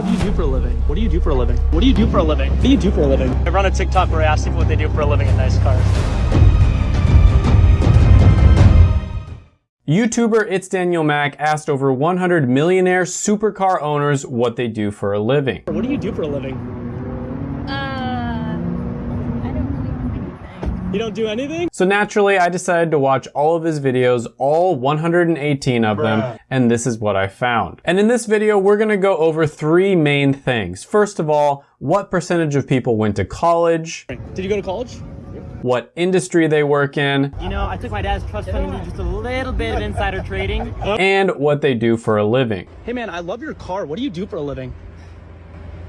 What do you do for a living? What do you do for a living? What do you do for a living? What do you do for a living? I run a TikTok where I ask people what they do for a living in nice cars. YouTuber It's Daniel Mac asked over 100 millionaire supercar owners what they do for a living. What do you do for a living? You don't do anything? So naturally, I decided to watch all of his videos, all 118 of them, and this is what I found. And in this video, we're gonna go over three main things. First of all, what percentage of people went to college, Did you go to college? what industry they work in, You know, I took my dad's trust fund and did just a little bit of insider trading. and what they do for a living. Hey man, I love your car. What do you do for a living?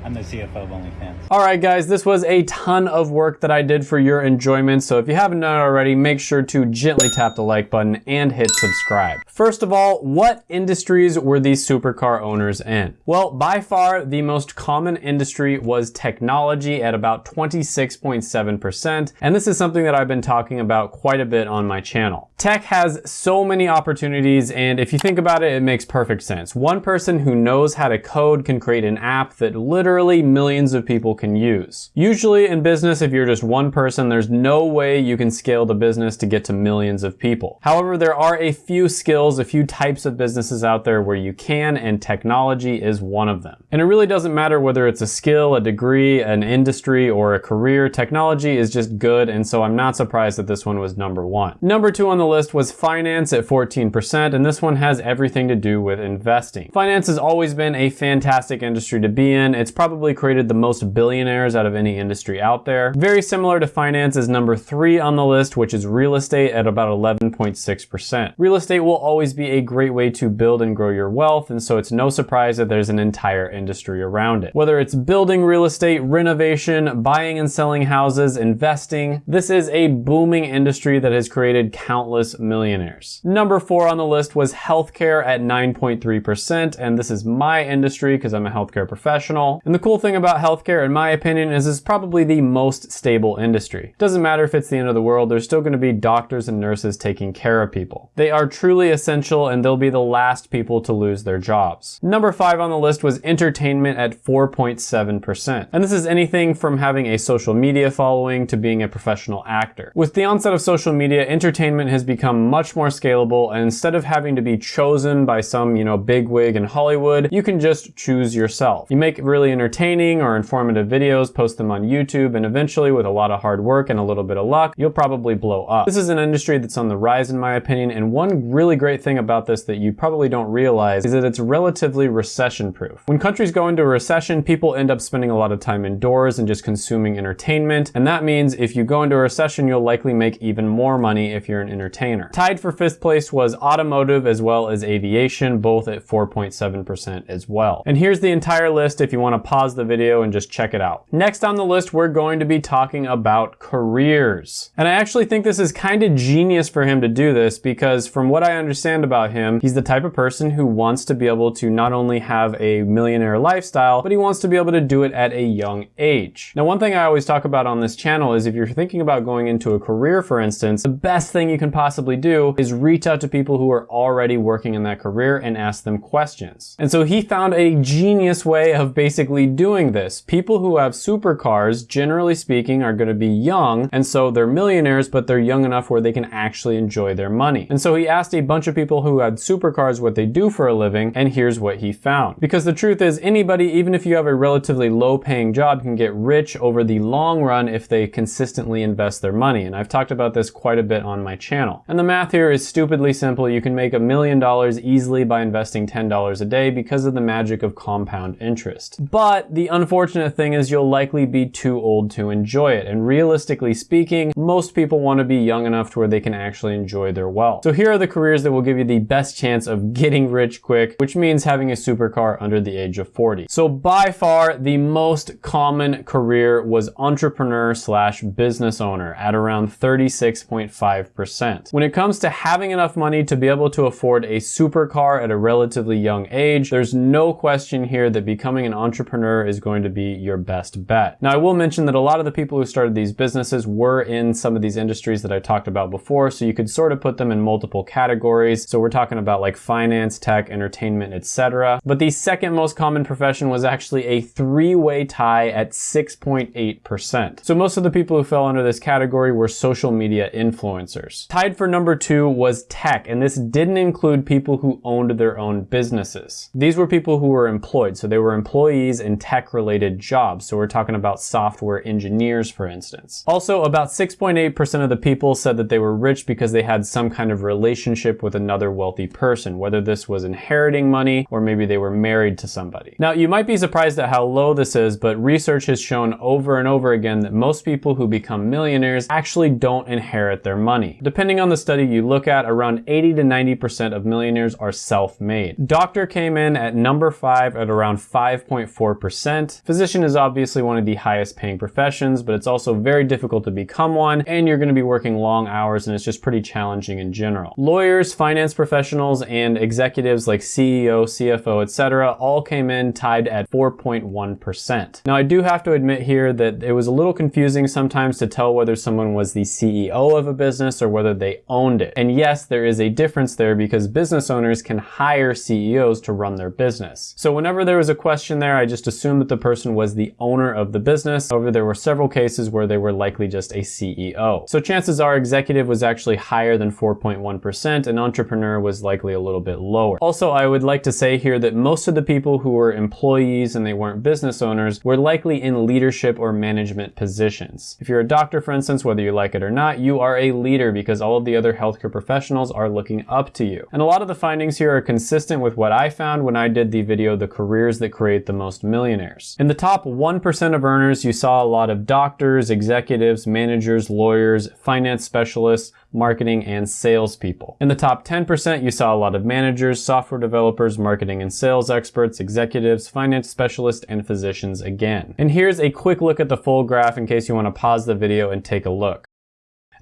I'm the CFO of OnlyFans. Alright guys, this was a ton of work that I did for your enjoyment, so if you haven't done it already, make sure to gently tap the like button and hit subscribe. First of all, what industries were these supercar owners in? Well, by far, the most common industry was technology at about 26.7%, and this is something that I've been talking about quite a bit on my channel. Tech has so many opportunities, and if you think about it, it makes perfect sense. One person who knows how to code can create an app that literally millions of people can use. Usually in business, if you're just one person, there's no way you can scale the business to get to millions of people. However, there are a few skills, a few types of businesses out there where you can, and technology is one of them. And it really doesn't matter whether it's a skill, a degree, an industry, or a career, technology is just good, and so I'm not surprised that this one was number one. Number two on the list was finance at 14%, and this one has everything to do with investing. Finance has always been a fantastic industry to be in. It's probably created the most billionaires out of any industry out there. Very similar to finance is number three on the list, which is real estate at about 11.6%. Real estate will always be a great way to build and grow your wealth, and so it's no surprise that there's an entire industry around it. Whether it's building real estate, renovation, buying and selling houses, investing, this is a booming industry that has created countless millionaires. Number four on the list was healthcare at 9.3%, and this is my industry because I'm a healthcare professional. And the cool thing about healthcare, in my opinion, is it's probably the most stable industry. Doesn't matter if it's the end of the world, there's still going to be doctors and nurses taking care of people. They are truly essential and they'll be the last people to lose their jobs. Number five on the list was entertainment at 4.7%. And this is anything from having a social media following to being a professional actor. With the onset of social media, entertainment has become much more scalable and instead of having to be chosen by some, you know, bigwig in Hollywood, you can just choose yourself. You make really entertaining or informative videos, post them on YouTube, and eventually with a lot of hard work and a little bit of luck, you'll probably blow up. This is an industry that's on the rise in my opinion, and one really great thing about this that you probably don't realize is that it's relatively recession proof. When countries go into a recession, people end up spending a lot of time indoors and just consuming entertainment, and that means if you go into a recession, you'll likely make even more money if you're an entertainer. Tied for fifth place was automotive as well as aviation, both at 4.7% as well. And here's the entire list if you want to pause the video and just check it out. Next on the list, we're going to be talking about careers. And I actually think this is kind of genius for him to do this because from what I understand about him, he's the type of person who wants to be able to not only have a millionaire lifestyle, but he wants to be able to do it at a young age. Now, one thing I always talk about on this channel is if you're thinking about going into a career, for instance, the best thing you can possibly do is reach out to people who are already working in that career and ask them questions. And so he found a genius way of basically doing this. People who have supercars, generally speaking, are going to be young, and so they're millionaires, but they're young enough where they can actually enjoy their money. And so he asked a bunch of people who had supercars what they do for a living, and here's what he found. Because the truth is, anybody, even if you have a relatively low paying job, can get rich over the long run if they consistently invest their money. And I've talked about this quite a bit on my channel. And the math here is stupidly simple. You can make a million dollars easily by investing $10 a day because of the magic of compound interest. But the unfortunate thing is you'll likely be too old to enjoy it. And realistically speaking, most people want to be young enough to where they can actually enjoy their wealth. So here are the careers that will give you the best chance of getting rich quick, which means having a supercar under the age of 40. So by far, the most common career was entrepreneur slash business owner at around 36.5%. When it comes to having enough money to be able to afford a supercar at a relatively young age, there's no question here that becoming an entrepreneur entrepreneur is going to be your best bet. Now, I will mention that a lot of the people who started these businesses were in some of these industries that I talked about before, so you could sort of put them in multiple categories. So we're talking about like finance, tech, entertainment, etc. But the second most common profession was actually a three-way tie at 6.8%. So most of the people who fell under this category were social media influencers. Tied for number two was tech, and this didn't include people who owned their own businesses. These were people who were employed, so they were employees in tech-related jobs. So we're talking about software engineers, for instance. Also, about 6.8% of the people said that they were rich because they had some kind of relationship with another wealthy person, whether this was inheriting money or maybe they were married to somebody. Now, you might be surprised at how low this is, but research has shown over and over again that most people who become millionaires actually don't inherit their money. Depending on the study you look at, around 80 to 90% of millionaires are self-made. Doctor came in at number five at around 5.4%. Percent physician is obviously one of the highest paying professions, but it's also very difficult to become one, and you're gonna be working long hours, and it's just pretty challenging in general. Lawyers, finance professionals, and executives like CEO, CFO, etc., all came in tied at 4.1%. Now, I do have to admit here that it was a little confusing sometimes to tell whether someone was the CEO of a business or whether they owned it. And yes, there is a difference there because business owners can hire CEOs to run their business. So whenever there was a question there, I just assumed that the person was the owner of the business. However, there were several cases where they were likely just a CEO. So chances are executive was actually higher than 4.1% and entrepreneur was likely a little bit lower. Also, I would like to say here that most of the people who were employees and they weren't business owners were likely in leadership or management positions. If you're a doctor, for instance, whether you like it or not, you are a leader because all of the other healthcare professionals are looking up to you. And a lot of the findings here are consistent with what I found when I did the video, The Careers That Create the Most Millionaires. In the top 1% of earners, you saw a lot of doctors, executives, managers, lawyers, finance specialists, marketing, and salespeople. In the top 10%, you saw a lot of managers, software developers, marketing and sales experts, executives, finance specialists, and physicians again. And here's a quick look at the full graph in case you want to pause the video and take a look.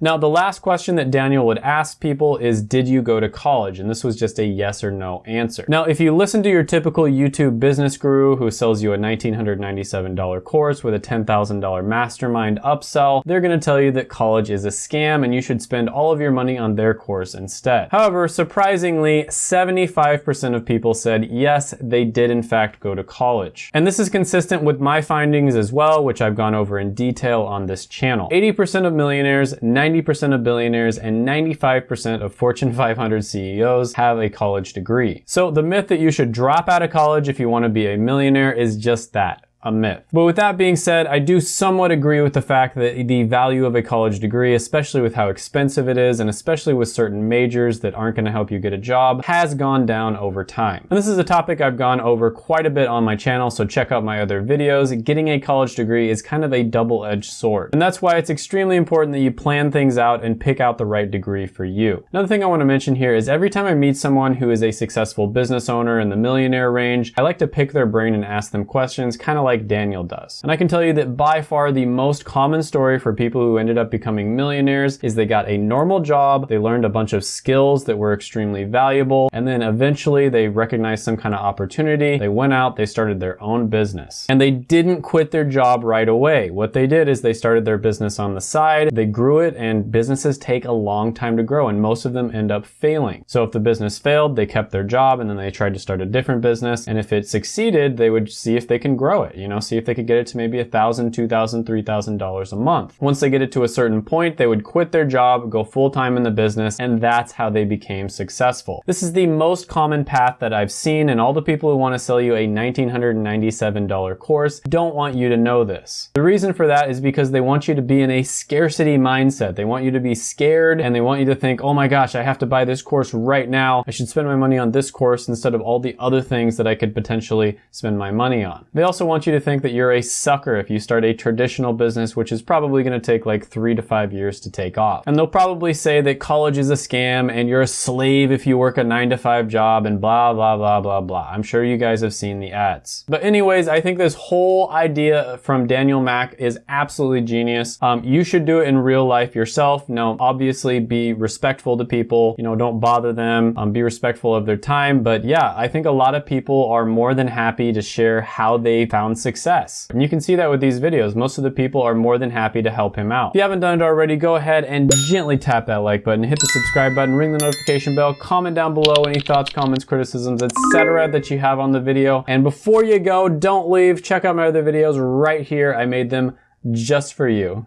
Now, the last question that Daniel would ask people is, did you go to college? And this was just a yes or no answer. Now, if you listen to your typical YouTube business guru who sells you a $1,997 course with a $10,000 mastermind upsell, they're gonna tell you that college is a scam and you should spend all of your money on their course instead. However, surprisingly, 75% of people said yes, they did in fact go to college. And this is consistent with my findings as well, which I've gone over in detail on this channel. 80% of millionaires, 90% of billionaires, and 95% of Fortune 500 CEOs have a college degree. So the myth that you should drop out of college if you want to be a millionaire is just that a myth. But with that being said, I do somewhat agree with the fact that the value of a college degree, especially with how expensive it is, and especially with certain majors that aren't gonna help you get a job, has gone down over time. And this is a topic I've gone over quite a bit on my channel, so check out my other videos. Getting a college degree is kind of a double-edged sword. And that's why it's extremely important that you plan things out and pick out the right degree for you. Another thing I wanna mention here is every time I meet someone who is a successful business owner in the millionaire range, I like to pick their brain and ask them questions, kind of like like Daniel does. And I can tell you that by far the most common story for people who ended up becoming millionaires is they got a normal job, they learned a bunch of skills that were extremely valuable, and then eventually they recognized some kind of opportunity, they went out, they started their own business. And they didn't quit their job right away. What they did is they started their business on the side, they grew it, and businesses take a long time to grow, and most of them end up failing. So if the business failed, they kept their job, and then they tried to start a different business, and if it succeeded, they would see if they can grow it you know, see if they could get it to maybe a thousand, two thousand, three thousand dollars a month. Once they get it to a certain point, they would quit their job, go full time in the business, and that's how they became successful. This is the most common path that I've seen, and all the people who want to sell you a $1,997 course don't want you to know this. The reason for that is because they want you to be in a scarcity mindset. They want you to be scared and they want you to think, oh my gosh, I have to buy this course right now. I should spend my money on this course instead of all the other things that I could potentially spend my money on. They also want you you to think that you're a sucker if you start a traditional business, which is probably gonna take like three to five years to take off. And they'll probably say that college is a scam and you're a slave if you work a nine to five job and blah, blah, blah, blah, blah. I'm sure you guys have seen the ads. But anyways, I think this whole idea from Daniel Mac is absolutely genius. Um, you should do it in real life yourself. Now, obviously be respectful to people, you know, don't bother them, um, be respectful of their time. But yeah, I think a lot of people are more than happy to share how they found success. And you can see that with these videos. Most of the people are more than happy to help him out. If you haven't done it already, go ahead and gently tap that like button, hit the subscribe button, ring the notification bell, comment down below any thoughts, comments, criticisms, etc. that you have on the video. And before you go, don't leave. Check out my other videos right here. I made them just for you.